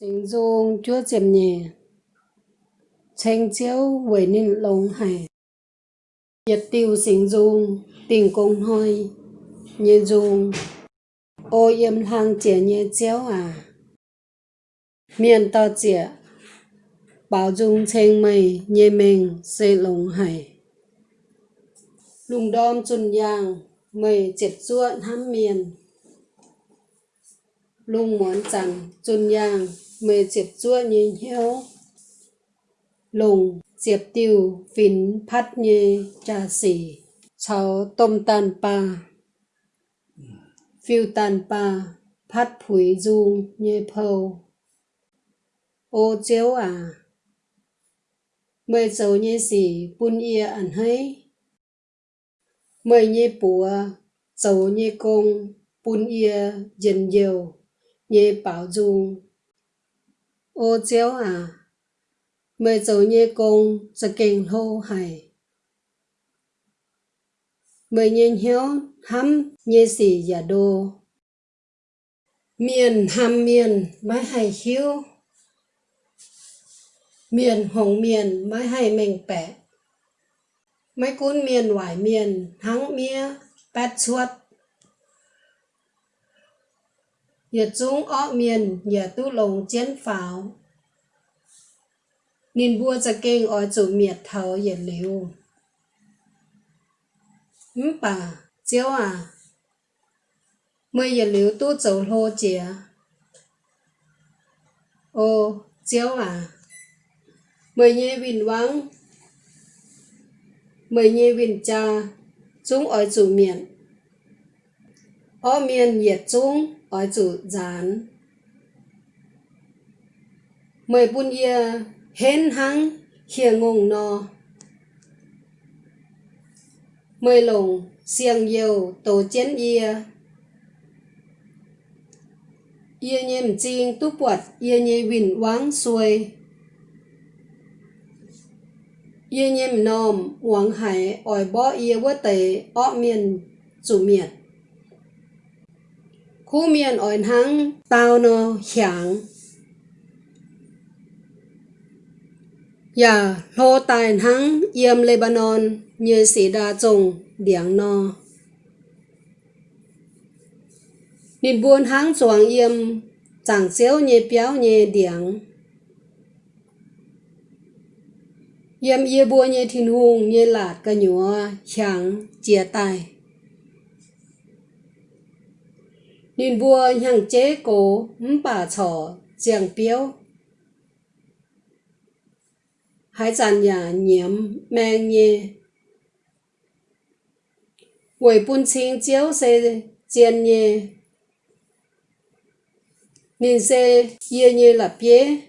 Sinh dung chúa diệm nhẹ. Tranh chiếu với nên lông hải Nhật tiêu sinh dung Tình công hoi Nhẹ dung Ô yếm hàng trẻ nhẹ chiếu à. Miền to trẻ Bảo dung tranh mây Nhẹ mình xây lông hải Lùng đom chun yang Mây chết ruộng hám miền. Lung muốn chẳng chun yang mê diệp chua nhìn heo, lùng diệp tiêu phín phát nhê trà xỉ cháu tôm tàn pa phiêu tàn pa phát phủi du nhê phâu ô chéo à mê dấu nhê xỉ bún ia ẩn hay mê nhê bùa dấu nhê công bún ia dần nhiều nhê bảo dung ô chéo à mẹ dấu nhé công sẽ kinh hô hay mẹ nhê hiếu hắm nhé xì giả đô. Miền hàm miền, mái hay hiếu. Miền hồng miền, mái hay mình bẻ mấy cuốn miền ngoài miền thắng mía, bát suốt giờ chúng ở miền giờ tu lồng chiến pháo. Nên bua cho kinh ở chủ miệt thầu giờ liu ừm bà cháu à mới giờ liu tu 走 lô chìa ô cháu à mấy nhé vinh vắng mấy nhé vinh cha, chúng ở chỗ miền ở miền nhiệt chúng ở chủ gián mười bun ia hên hăng hiền ngùng no mười lồng xiềng yêu tổ chiến ia ia nhem chinh tu quật ia nhê vinh quáng xuôi. Ia nhem nom hoàng hải, ỏi bó ia vỡ tệ ọ miền chủ miệt khu miền ỏi hăng tao nó hiảng ya lô tài hăng yếm Lebanon, như sĩ đa trùng điảng no. Nên buôn hăng choàng yếm chẳng xéo nhẹ béo nhẹ điảng yếm yê buôn nhẹ thiên hùng nhẹ lạt cả nhúa chẳng chia tài nên vua hàng chế cổ bà trò giang biếu. Hải sản nhà nhiễm mang nhẹ quỷ bún chính chiếu xe chiên nhẹ nên xe yê nhẹ là bế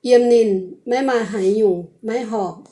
yêm nên mấy mà hải dùng mấy họ.